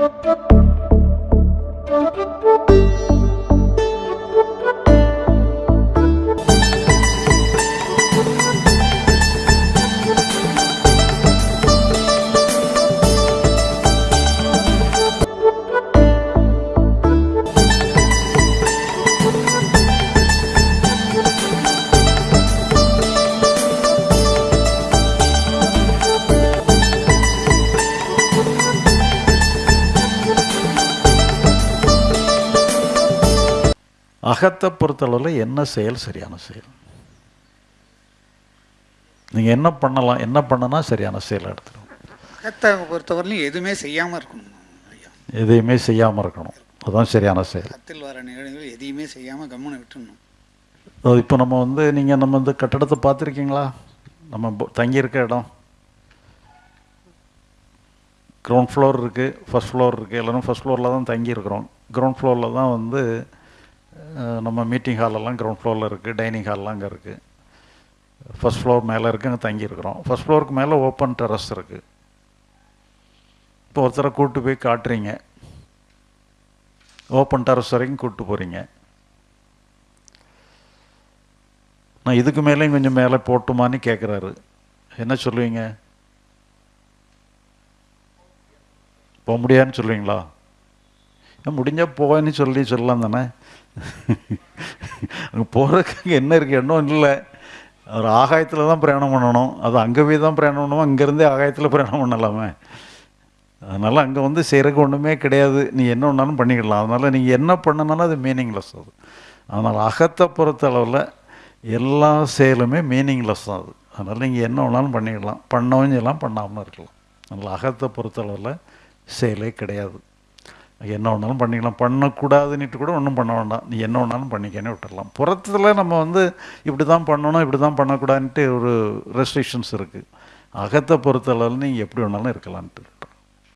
Thank you. அகத்தை பொறுத்தளவில் என்ன செயல் சரியான செயல்? நீங்கள் என்ன பண்ணலாம் என்ன பண்ணனா சரியான செயல் எடுத்துடும் அகத்தை பொறுத்தவரையிலும் எதுவுமே செய்யாமல் இருக்கணும் எதையுமே செய்யாமல் இருக்கணும். அதுதான் சரியான செயல். அகத்தில் வர நிகழ்வுகள் எதையுமே செய்யாமல் கம்முன்னு விட்டுடணும். அது இப்போ நம்ம வந்து நீங்கள் நம்ம இந்த கட்டடத்தை பார்த்துருக்கீங்களா? நம்ம தங்கியிருக்க இடம். கிரவுண்ட் ஃப்ளோர் இருக்குது ஃபர்ஸ்ட் ஃப்ளோர் இருக்குது எல்லாரும் ஃபர்ஸ்ட் ஃப்ளோரில் தான் தங்கியிருக்கிறோம். கிரவுண்ட் ஃப்ளோரில் தான் வந்து நம்ம மீட்டிங் ஹாலெல்லாம் கிரவுண்ட் ஃப்ளோரில் இருக்குது டைனிங் ஹால்லாம் அங்கே இருக்குது ஃபஸ்ட் ஃப்ளோர் மேலே இருக்குது அங்கே தங்கியிருக்கிறோம். ஃபர்ஸ்ட் ஃப்ளோருக்கு மேலே ஓப்பன் டெரஸ் இருக்குது இப்போ ஒருத்தரை கூப்பிட்டு போய் காட்டுறீங்க. ஓப்பன் டெரஸ் வரைக்கும் கூப்பிட்டு போகிறீங்க நான் இதுக்கு மேலேயும் கொஞ்சம் மேலே போட்டுமான்னு கேட்குறாரு என்ன சொல்லுவீங்க? போக முடியாதுன்னு சொல்லுவீங்களா? முடிஞ்சால் போகன்னு சொல்லி சொல்லலாம் தானே? அங்கே போகிறதுக்கு அங்கே என்ன இருக்குது எண்ணம் இல்லை. ஒரு ஆகாயத்தில் தான் பிரயாணம் பண்ணணும். அது அங்கே போய் தான் பிரயாணம் பண்ணுவோம். அங்கேருந்தே ஆகாயத்தில் பிரயாணம் பண்ணலாமே. அதனால் அங்கே வந்து செய்கிறதுக்கு ஒன்றுமே கிடையாது. நீ என்ன வேணாலும் பண்ணிக்கலாம். அதனால் நீங்கள் என்ன பண்ணனாலும் அது மீனிங்லெஸ் அது. அதனால் அகத்தை பொறுத்த அளவில் எல்லா செயலுமே மீனிங்லெஸ் தான் அது. அதனால் நீங்கள் என்ன வேணாலும் பண்ணிக்கலாம். பண்ணவும் செய்யலாம். பண்ணாமல் இருக்கலாம். அதனால் அகத்தை பொறுத்த அளவில் செயலே கிடையாது. என்ன வேணாலும் பண்ணிக்கலாம். பண்ணக்கூடாதுன்னுட்டு கூட ஒன்றும் பண்ண வேண்டாம். நீ என்ன வேணாலும் பண்ணிக்கன்னு விட்டுடலாம் புறத்தில் நம்ம வந்து இப்படி தான் பண்ணணும் இப்படி தான் பண்ணக்கூடாதுன்ட்டு ஒரு ரெஸ்ட்ரிக்ஷன்ஸ் இருக்குது அகத்தை பொறுத்த அளவில் நீங்கள் எப்படி வேணாலும் இருக்கலான்ட்டு